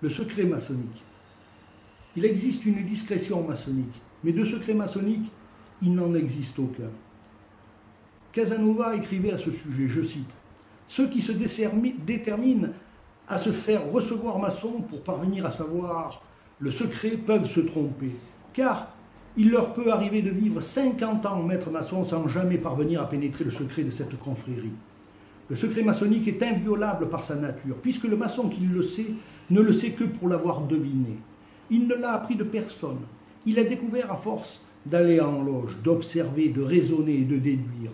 le secret maçonnique. Il existe une discrétion maçonnique, mais de secret maçonnique, il n'en existe aucun. Casanova écrivait à ce sujet, je cite, Ceux qui se déterminent à se faire recevoir maçon pour parvenir à savoir le secret peuvent se tromper, car il leur peut arriver de vivre 50 ans maître maçon sans jamais parvenir à pénétrer le secret de cette confrérie. Le secret maçonnique est inviolable par sa nature, puisque le maçon qui le sait ne le sait que pour l'avoir deviné. Il ne l'a appris de personne. Il a découvert à force d'aller en loge, d'observer, de raisonner et de déduire.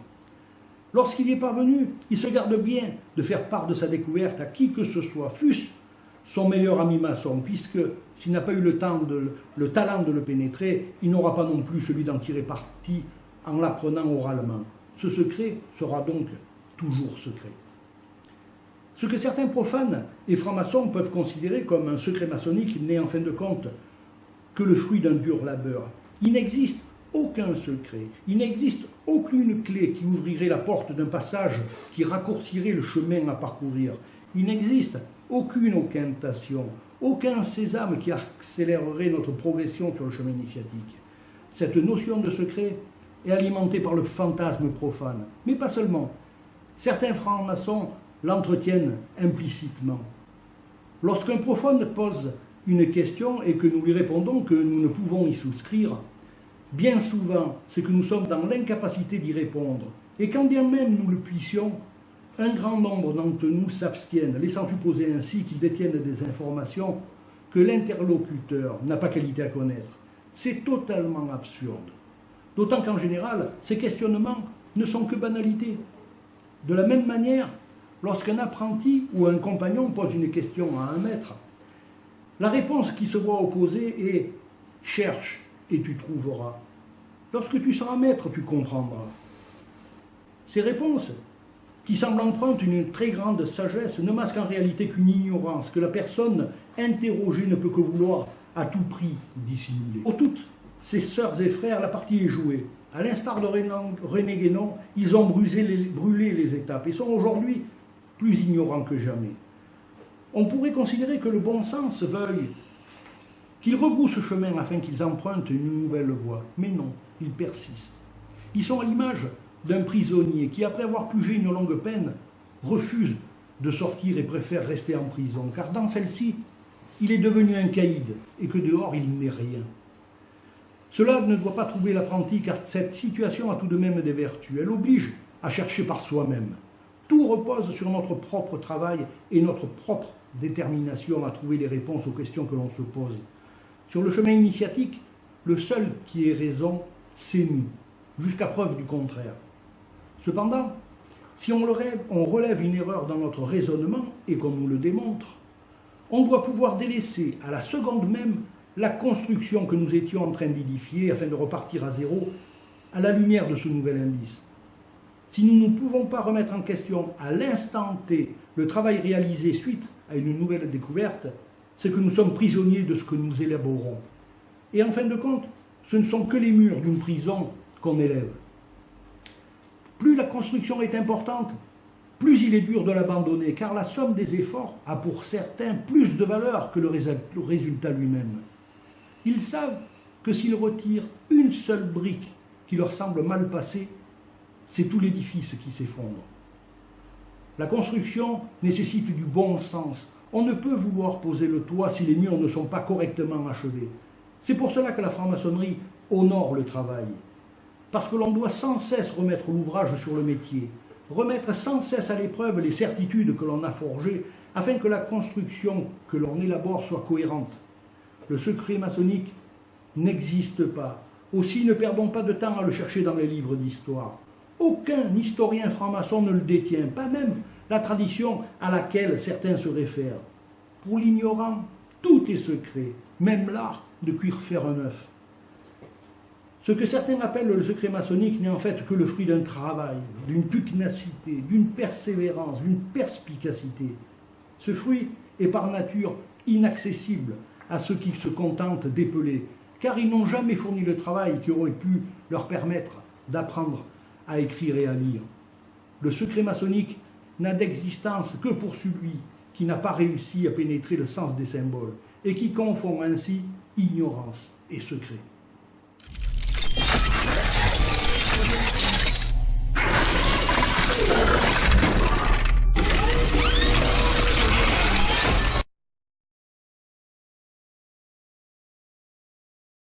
Lorsqu'il y est parvenu, il se garde bien de faire part de sa découverte à qui que ce soit, fût-ce son meilleur ami maçon, puisque s'il n'a pas eu le, temps le talent de le pénétrer, il n'aura pas non plus celui d'en tirer parti en l'apprenant oralement. Ce secret sera donc toujours secret. Ce que certains profanes et francs-maçons peuvent considérer comme un secret maçonnique n'est en fin de compte que le fruit d'un dur labeur. Il n'existe aucun secret, il n'existe aucune clé qui ouvrirait la porte d'un passage qui raccourcirait le chemin à parcourir. Il n'existe aucune incantation, aucun sésame qui accélérerait notre progression sur le chemin initiatique. Cette notion de secret est alimentée par le fantasme profane, mais pas seulement. Certains francs-maçons l'entretiennent implicitement. Lorsqu'un profane pose une question et que nous lui répondons que nous ne pouvons y souscrire, bien souvent c'est que nous sommes dans l'incapacité d'y répondre. Et quand bien même nous le puissions, un grand nombre d'entre nous s'abstiennent, laissant supposer ainsi qu'ils détiennent des informations que l'interlocuteur n'a pas qualité à connaître. C'est totalement absurde. D'autant qu'en général, ces questionnements ne sont que banalités. De la même manière, lorsqu'un apprenti ou un compagnon pose une question à un maître, la réponse qui se voit opposée est « cherche et tu trouveras ». Lorsque tu seras maître, tu comprendras. Ces réponses qui semble emprunter une très grande sagesse, ne masque en réalité qu'une ignorance que la personne interrogée ne peut que vouloir à tout prix dissimuler. Pour toutes ses sœurs et frères, la partie est jouée. À l'instar de René Guénon, ils ont brûlé les, étapes et sont aujourd'hui plus ignorants que jamais. On pourrait considérer que le bon sens veuille qu'ils rebroussent ce chemin afin qu'ils empruntent une nouvelle voie. Mais non, ils persistent. Ils sont à l'image d'un prisonnier qui, après avoir pugé une longue peine, refuse de sortir et préfère rester en prison, car dans celle-ci, il est devenu un caïd et que dehors il n'est rien. Cela ne doit pas trouver l'apprenti, car cette situation a tout de même des vertus. Elle oblige à chercher par soi-même. Tout repose sur notre propre travail et notre propre détermination à trouver les réponses aux questions que l'on se pose. Sur le chemin initiatique, le seul qui ait raison, c'est nous, jusqu'à preuve du contraire. Cependant, si on relève, une erreur dans notre raisonnement, et qu'on nous le démontre, on doit pouvoir délaisser à la seconde même la construction que nous étions en train d'édifier afin de repartir à zéro à la lumière de ce nouvel indice. Si nous ne pouvons pas remettre en question à l'instant T le travail réalisé suite à une nouvelle découverte, c'est que nous sommes prisonniers de ce que nous élaborons. Et en fin de compte, ce ne sont que les murs d'une prison qu'on élève. Plus la construction est importante, plus il est dur de l'abandonner, car la somme des efforts a pour certains plus de valeur que le résultat lui-même. Ils savent que s'ils retirent une seule brique qui leur semble mal passée, c'est tout l'édifice qui s'effondre. La construction nécessite du bon sens. On ne peut vouloir poser le toit si les murs ne sont pas correctement achevés. C'est pour cela que la franc-maçonnerie honore le travail parce que l'on doit sans cesse remettre l'ouvrage sur le métier, remettre sans cesse à l'épreuve les certitudes que l'on a forgées, afin que la construction que l'on élabore soit cohérente. Le secret maçonnique n'existe pas. Aussi ne perdons pas de temps à le chercher dans les livres d'histoire. Aucun historien franc-maçon ne le détient, pas même la tradition à laquelle certains se réfèrent. Pour l'ignorant, tout est secret, même l'art de cuire faire un œuf. Ce que certains appellent le secret maçonnique n'est en fait que le fruit d'un travail, d'une pugnacité, d'une persévérance, d'une perspicacité. Ce fruit est par nature inaccessible à ceux qui se contentent d'épeler, car ils n'ont jamais fourni le travail qui aurait pu leur permettre d'apprendre à écrire et à lire. Le secret maçonnique n'a d'existence que pour celui qui n'a pas réussi à pénétrer le sens des symboles et qui confond ainsi ignorance et secret.